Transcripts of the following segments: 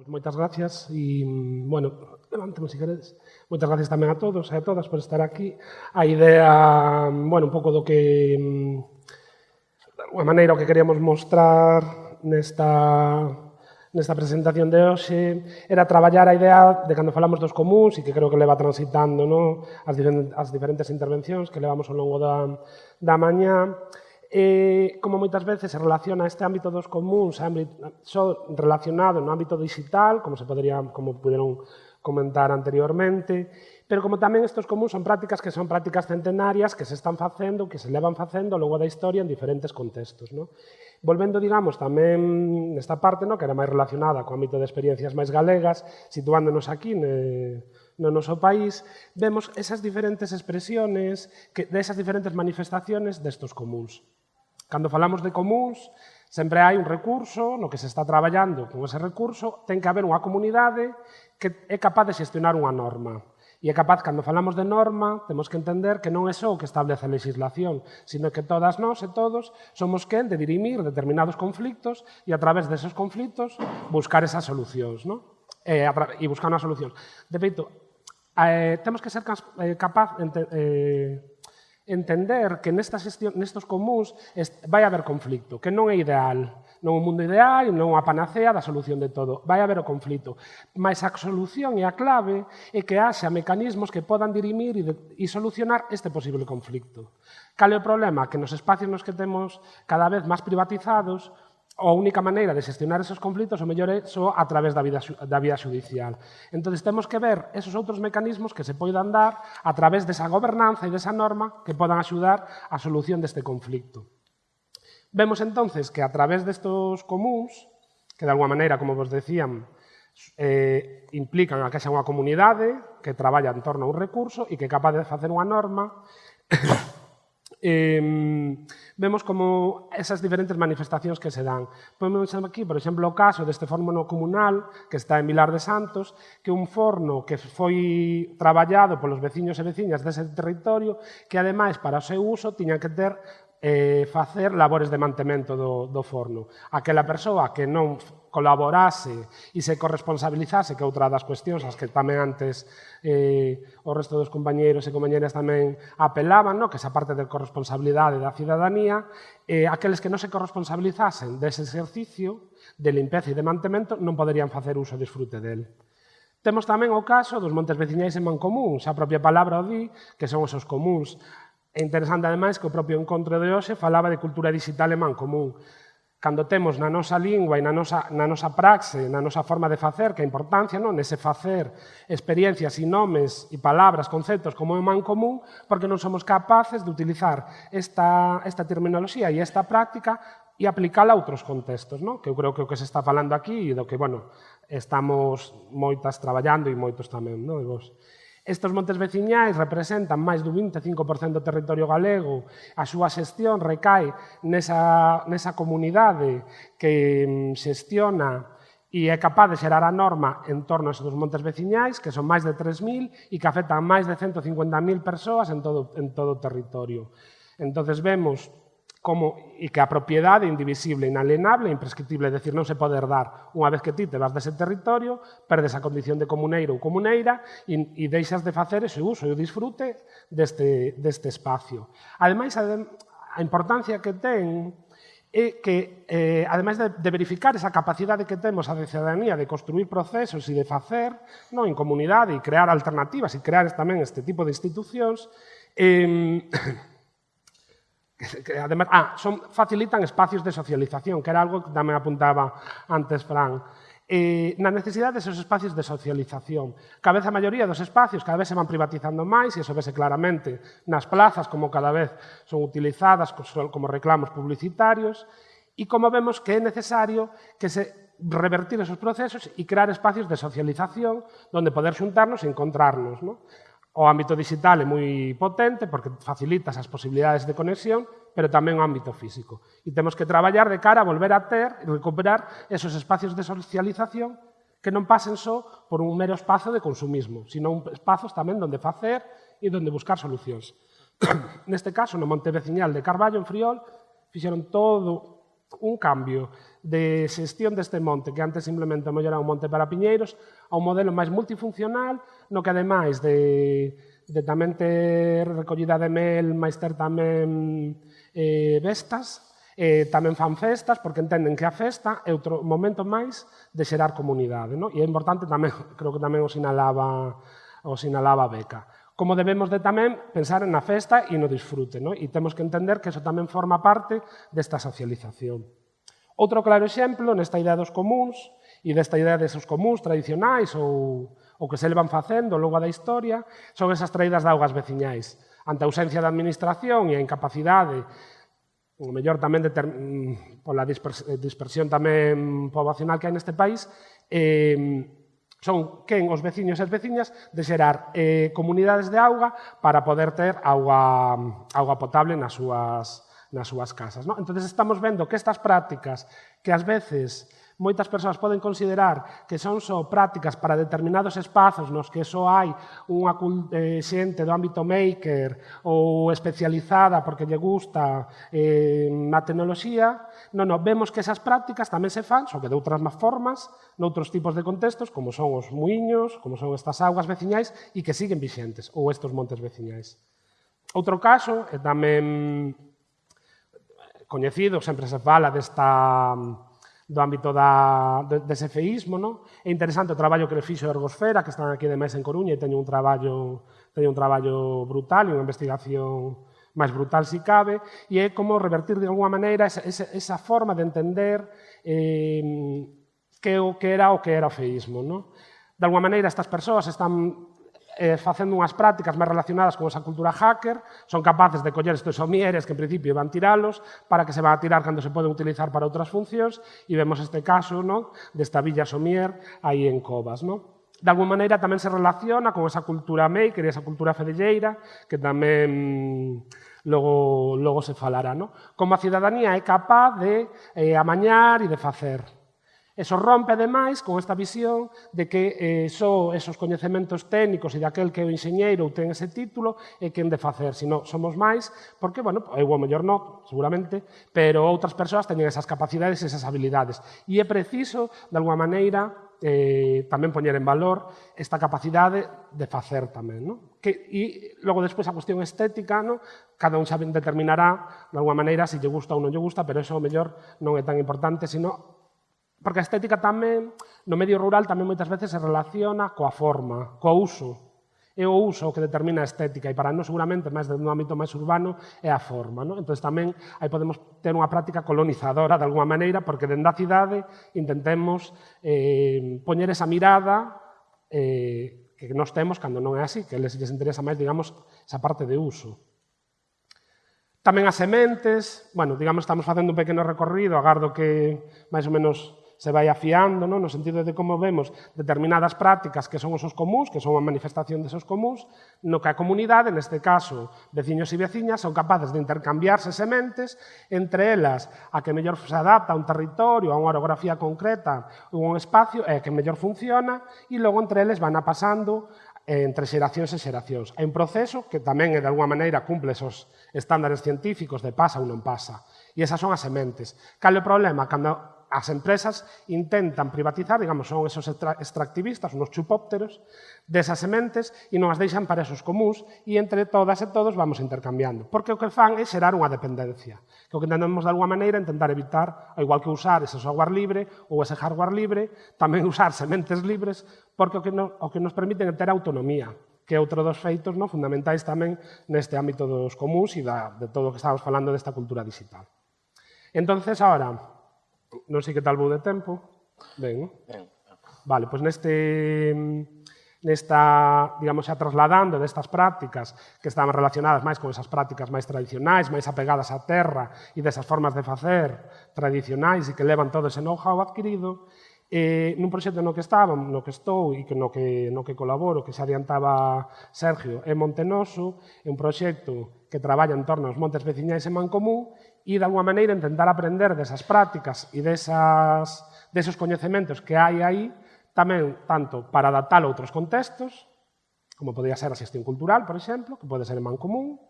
Pois moitas gracias e, bueno, levántame se si queredes. Moitas gracias tamén a todos e a todas por estar aquí. A idea, bueno, un pouco do que, de alguma maneira, o que queríamos mostrar nesta nesta presentación de hoxe era traballar a idea de cando falamos dos comuns e que creo que leva transitando no? as, diferentes, as diferentes intervencións que levamos ao longo da, da mañá eh, como moitas veces se relaciona este ámbito dos comuns ámbito, eh, só relacionado no ámbito digital, como se podería, como puderon comentar anteriormente, pero como tamén estos comuns son prácticas que son prácticas centenarias que se están facendo, que se levan facendo ao longo da historia en diferentes contextos. No? Volvendo, digamos, tamén nesta parte, no? que era máis relacionada co ámbito de experiencias máis galegas, situándonos aquí ne, no noso país, vemos esas diferentes expresiones, que, de esas diferentes manifestaciones destos comuns. Cando falamos de comuns, sempre hai un recurso no que se está traballando con ese recurso, ten que haber unha comunidade que é capaz de xestionar unha norma. E é capaz, cando falamos de norma, temos que entender que non é só o que establece a legislación, sino que todas nós e todos somos quen de dirimir determinados conflictos e a través deses conflictos buscar esas solucións, non? E, e buscar unha solución. De feito, eh, temos que ser eh, capaz de eh, entender que nesta xestión, nestos comuns vai haber conflicto, que non é ideal. Non un mundo ideal, non unha panacea da solución de todo. Vai haber o conflito. Mas a solución e a clave é que haxa mecanismos que podan dirimir e, de, e solucionar este posible conflicto. Cal é o problema? Que nos espacios nos que temos cada vez máis privatizados, a única maneira de xestionar esos conflitos o mellor é só a través da vida, da vía judicial. Entón, temos que ver esos outros mecanismos que se poidan dar a través desa gobernanza e desa norma que podan axudar a solución deste conflicto. Vemos entonces que a través destos comuns, que de alguma maneira, como vos decían, eh, implican a que xa unha comunidade que traballa en torno a un recurso e que é capaz de facer unha norma eh, vemos como esas diferentes manifestacións que se dan. Pois Podemos aquí, por exemplo, o caso deste forno comunal que está en Vilar de Santos, que un forno que foi traballado polos veciños e veciñas dese territorio, que ademais para o seu uso tiñan que ter eh, facer labores de mantemento do, do forno. Aquela persoa que non colaborase e se corresponsabilizase, que outra das cuestións as que tamén antes eh, o resto dos compañeiros e compañeras tamén apelaban, no? que esa parte de corresponsabilidade da cidadanía, eh, aqueles que non se corresponsabilizasen dese exercicio de limpeza e de mantemento non poderían facer uso e disfrute del. Temos tamén o caso dos montes veciñais en Mancomún, xa a propia palabra o di, que son os seus comuns. É interesante, ademais, que o propio encontro de hoxe falaba de cultura digital en Mancomún cando temos na nosa lingua e na nosa, na nosa praxe, na nosa forma de facer, que a importancia non nese facer experiencias e nomes e palabras, conceptos como é o man común, porque non somos capaces de utilizar esta, esta terminoloxía e esta práctica e aplicala a outros contextos, non? que eu creo que o que se está falando aquí e do que, bueno, estamos moitas traballando e moitos tamén, non? e vos. Estes montes veciñais representan máis do 25% do territorio galego. A súa xestión recae nesa, nesa comunidade que mm, xestiona e é capaz de xerar a norma en torno a dos montes veciñais, que son máis de 3.000 e que afectan máis de 150.000 persoas en todo, en todo o territorio. Entón, vemos como e que a propiedade é indivisible, inalienable e imprescriptible, é dicir, non se pode herdar. Unha vez que ti te vas dese territorio, perdes a condición de comuneiro ou comuneira e, e deixas de facer ese uso e o disfrute deste, deste espacio. Ademais, a, importancia que ten é que, eh, ademais de, de verificar esa capacidade que temos a de cidadanía de construir procesos e de facer non en comunidade e crear alternativas e crear tamén este tipo de institucións, eh, que además, ah, son, facilitan espacios de socialización, que era algo que tamén apuntaba antes Fran. Eh, na necesidade desos espacios de socialización. Cada vez a maioría dos espacios cada vez se van privatizando máis e eso vese claramente nas plazas como cada vez son utilizadas como reclamos publicitarios e como vemos que é necesario que se revertir esos procesos e crear espacios de socialización donde poder xuntarnos e encontrarnos. ¿no? O ámbito digital é moi potente porque facilita as posibilidades de conexión, pero tamén o ámbito físico. E temos que traballar de cara a volver a ter, recuperar esos espacios de socialización que non pasen só por un mero espazo de consumismo, sino un espazos tamén donde facer e donde buscar solucións. Neste caso, no Monte Veciñal de Carballo, en Friol, fixeron todo un cambio de xestión deste monte, que antes simplemente era un monte para piñeiros, a un modelo máis multifuncional, no que ademais de, de tamén ter recollida de mel, máis ter tamén eh, vestas, eh, tamén fan festas, porque entenden que a festa é outro momento máis de xerar comunidade. No? E é importante tamén, creo que tamén o sinalaba, o sinalaba Beca como debemos de tamén pensar na festa e no disfrute, no? e temos que entender que eso tamén forma parte desta socialización. Outro claro exemplo nesta idea dos comuns e desta idea de seus comuns tradicionais ou o que se levan facendo ao longo da historia sobre esas traídas de augas veciñais. Ante a ausencia da administración e a incapacidade o mellor tamén de ter, mm, pola eh, dispersión tamén poboacional que hai neste país, eh, son quen os veciños e as veciñas de xerar eh, comunidades de auga para poder ter auga, auga potable nas súas, nas súas casas. No? Entón, estamos vendo que estas prácticas que ás veces moitas persoas poden considerar que son só prácticas para determinados espazos nos que só hai unha eh, xente do ámbito maker ou especializada porque lle gusta eh, a tecnoloxía, non, non, vemos que esas prácticas tamén se fan, só que de outras máis formas, noutros tipos de contextos, como son os muiños, como son estas augas veciñais, e que siguen vixentes, ou estes montes veciñais. Outro caso, e tamén eh, coñecido, sempre se fala desta do ámbito da, de, de feísmo, Non? É interesante o traballo que le fixo a Ergosfera, que están aquí de mes en Coruña e teño un traballo, teño un traballo brutal e unha investigación máis brutal si cabe, e é como revertir de alguma maneira esa, esa, esa forma de entender eh, que o que era o que era o feísmo. Non? De alguma maneira, estas persoas están eh, facendo unhas prácticas máis relacionadas con esa cultura hacker, son capaces de coller estes somieres que en principio van tiralos para que se van a tirar cando se poden utilizar para outras funcións e vemos este caso ¿no? desta villa somier aí en Covas. ¿no? de alguma maneira tamén se relaciona con esa cultura maker e esa cultura fedelleira que tamén mm, logo, logo se falará. No? Como a cidadanía é capaz de eh, amañar e de facer. Eso rompe, ademais, con esta visión de que eh, só esos coñecementos técnicos e daquel que é o enxeñeiro ou ten ese título é quen de facer, sino somos máis, porque, bueno, eu o mellor non, seguramente, pero outras persoas teñen esas capacidades e esas habilidades. E é preciso, de alguma maneira, eh, tamén poñer en valor esta capacidade de facer tamén. No? Que, e logo despois a cuestión estética, no? cada un xa determinará, de alguma maneira, se lle gusta ou non lle gusta, pero eso o mellor non é tan importante, sino Porque a estética tamén, no medio rural, tamén moitas veces se relaciona coa forma, coa uso. É o uso que determina a estética e para nós seguramente máis de un ámbito máis urbano é a forma. Non? Entón tamén aí podemos ter unha práctica colonizadora de alguma maneira porque dende a cidade intentemos eh, poñer esa mirada eh, que nos temos cando non é así, que les, les interesa máis, digamos, esa parte de uso. Tamén as sementes, bueno, digamos, estamos facendo un pequeno recorrido, agardo que máis ou menos se vai afiando non? no sentido de como vemos determinadas prácticas que son os comuns, que son a manifestación desos comuns, no que a comunidade, neste caso, veciños e veciñas, son capaces de intercambiarse sementes entre elas a que mellor se adapta a un territorio, a unha orografía concreta ou un espacio e a que mellor funciona e logo entre eles van a pasando eh, entre xeracións e xeracións. É un proceso que tamén, eh, de alguma maneira, cumple esos estándares científicos de pasa ou non pasa. E esas son as sementes. Cal é o problema? Cando as empresas intentan privatizar, digamos, son esos extractivistas, unos chupópteros, desas sementes e non as deixan para esos comuns e entre todas e todos vamos intercambiando. Porque o que fan é xerar unha dependencia, que o que entendemos de alguma maneira é intentar evitar, ao igual que usar ese software libre ou ese hardware libre, tamén usar sementes libres, porque o que, no, o que nos permiten é ter autonomía, que é outro dos feitos no, fundamentais tamén neste ámbito dos comuns e da, de todo o que estamos falando desta cultura digital. Entonces, ahora, Non sei que tal vou de tempo. Ben. Ben. Vale, pois neste nesta, digamos, xa trasladando destas prácticas que estaban relacionadas máis con esas prácticas máis tradicionais, máis apegadas á terra e desas formas de facer tradicionais e que levan todo ese know-how adquirido, eh, nun proxecto no que estaba, no que estou e que no que, no que colaboro, que se adiantaba Sergio, é Montenoso, é un proxecto que traballa en torno aos montes veciñais en Mancomún e, de unha maneira, intentar aprender desas prácticas e desas, deses coñecementos que hai aí, tamén tanto para adaptar a outros contextos, como podría ser a xestión cultural, por exemplo, que pode ser en man común,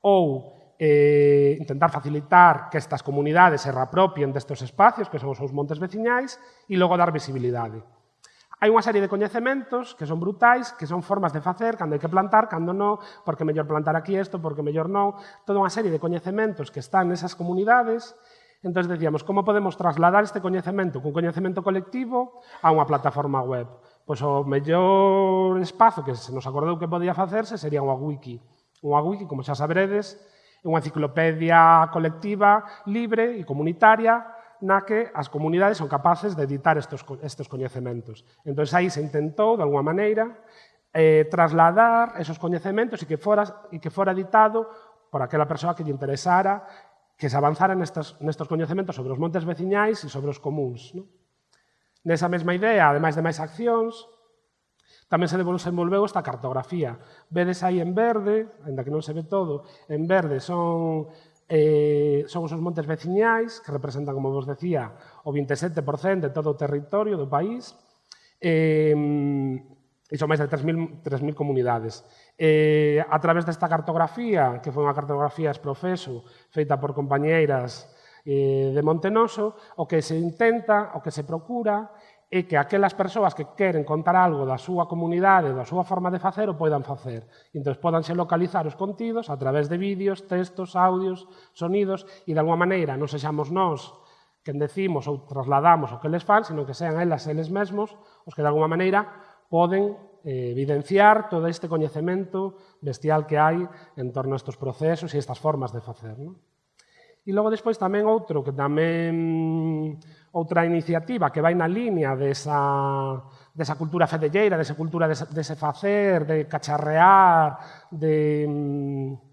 ou eh, intentar facilitar que estas comunidades se reapropien destes espacios, que son os seus montes veciñais, e logo dar visibilidade. Hai unha serie de coñecementos que son brutais, que son formas de facer, cando hai que plantar, cando non, porque mellor plantar aquí isto, porque mellor non, toda unha serie de coñecementos que están nesas comunidades, Entón, decíamos, como podemos trasladar este coñecemento cun coñecemento colectivo a unha plataforma web? Pois o mellor espazo que se nos acordou que podía facerse sería unha wiki. Unha wiki, como xa saberedes, é unha enciclopedia colectiva, libre e comunitaria na que as comunidades son capaces de editar estes, estes coñecementos. Entón, aí se intentou, de alguma maneira, eh, trasladar esos coñecementos e que fora, e que fora editado por aquela persoa que lle interesara que se avanzara nestes, nestes coñecementos sobre os montes veciñais e sobre os comuns. Non? Nesa mesma idea, ademais de máis accións, tamén se desenvolveu esta cartografía. Vedes aí en verde, ainda que non se ve todo, en verde son eh, son os montes veciñais, que representan, como vos decía, o 27% de todo o territorio do país, eh, e son máis de 3.000 comunidades. Eh, a través desta cartografía, que foi unha cartografía exprofeso, feita por compañeiras eh, de Montenoso, o que se intenta, o que se procura, e que aquelas persoas que queren contar algo da súa comunidade, da súa forma de facer, o poidan facer. Entón, podanse localizar os contidos a través de vídeos, textos, audios, sonidos, e de alguma maneira non sexamos nós quen decimos ou trasladamos o que les fan, senón que sean elas eles mesmos os que de alguma maneira poden eh, evidenciar todo este coñecemento bestial que hai en torno a estes procesos e estas formas de facer. Non? E logo despois tamén outro que tamén outra iniciativa que vai na liña desa, desa cultura fedelleira, desa cultura dese, dese facer, de cacharrear, de... Mm,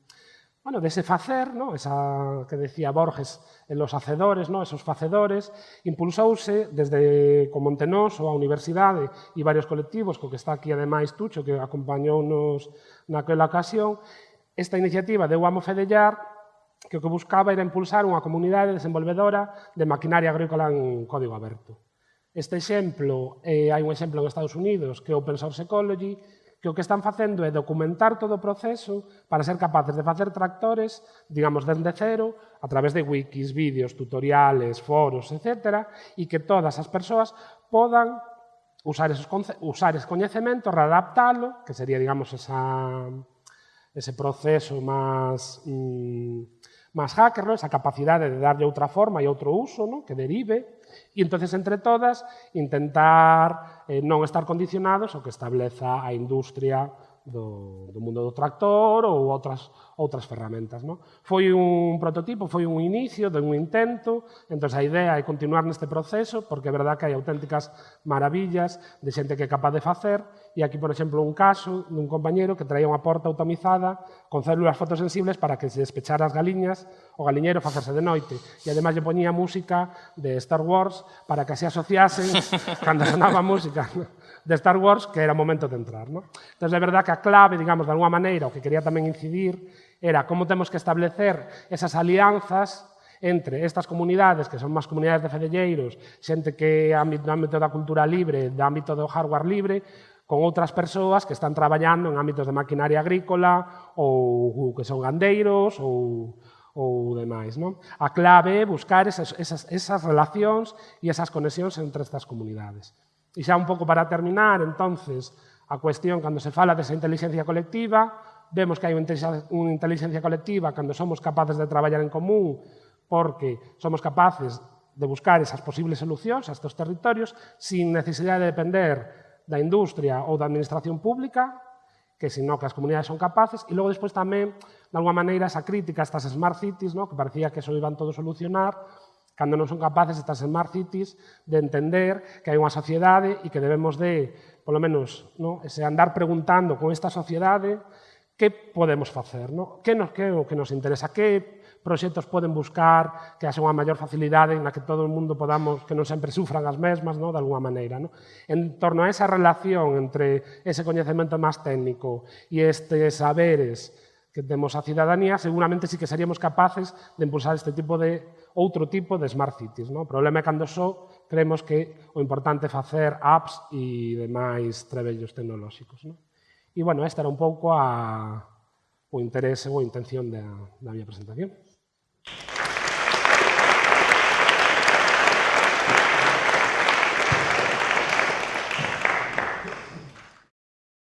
bueno, dese facer, ¿no? esa que decía Borges, en los hacedores, ¿no? esos facedores, impulsouse desde con Montenós ou a Universidade e varios colectivos, co que está aquí ademais Tucho, que acompañou nos naquela ocasión, esta iniciativa de Guamo Fedellar que o que buscaba era impulsar unha comunidade desenvolvedora de maquinaria agrícola en código aberto. Este exemplo, eh, hai un exemplo en Estados Unidos, que é Open Source Ecology, que o que están facendo é documentar todo o proceso para ser capaces de facer tractores, digamos, desde cero, a través de wikis, vídeos, tutoriales, foros, etc., e que todas as persoas podan usar esos, usar ese coñecemento, readaptalo, que sería, digamos, esa, ese proceso máis... Mm, más hacker, ¿no? esa capacidade de darlle outra forma e outro uso ¿no? que derive, e entonces entre todas intentar eh, non estar condicionados ao que estableza a industria do, do mundo do tractor ou outras, outras ferramentas. No? Foi un prototipo, foi un inicio de un intento, entón a idea é continuar neste proceso, porque é verdad que hai auténticas maravillas de xente que é capaz de facer, E aquí, por exemplo, un caso dun compañeiro que traía unha porta automizada con células fotosensibles para que se despechara as galiñas o galiñeiro facerse de noite. E ademais lle poñía música de Star Wars para que se asociasen cando sonaba música ¿no? de Star Wars que era o momento de entrar. ¿no? Entón, é verdad que a clave, digamos, de alguma maneira, o que quería tamén incidir era como temos que establecer esas alianzas entre estas comunidades, que son máis comunidades de fedelleiros, xente que é ámbito, ámbito da cultura libre, do ámbito do hardware libre, con outras persoas que están traballando en ámbitos de maquinaria agrícola ou, que son gandeiros ou, ou demais. Non? A clave é buscar esas, esas, esas relacións e esas conexións entre estas comunidades. E xa un pouco para terminar, entonces, a cuestión, cando se fala desa inteligencia colectiva, vemos que hai unha inteligencia colectiva cando somos capaces de traballar en común porque somos capaces de buscar esas posibles solucións a estos territorios sin necesidade de depender da industria ou da administración pública, que sino que as comunidades son capaces, e logo despois tamén, de alguma maneira, esa crítica a estas smart cities, no? que parecía que eso iban todo solucionar, cando non son capaces estas smart cities de entender que hai unha sociedade e que debemos de, polo menos, no? ese andar preguntando con esta sociedade que podemos facer, no? que, nos, que o que nos interesa, que proxectos poden buscar, que haxa unha maior facilidade na que todo o mundo podamos, que non sempre sufran as mesmas, no? de alguma maneira. No? En torno a esa relación entre ese coñecemento máis técnico e estes saberes que temos a cidadanía, seguramente sí que seríamos capaces de impulsar este tipo de outro tipo de smart cities. No? O problema é cando só creemos que o importante é facer apps e demais trebellos tecnolóxicos. No? E, bueno, esta era un pouco a, o interese ou a intención da, da miña presentación.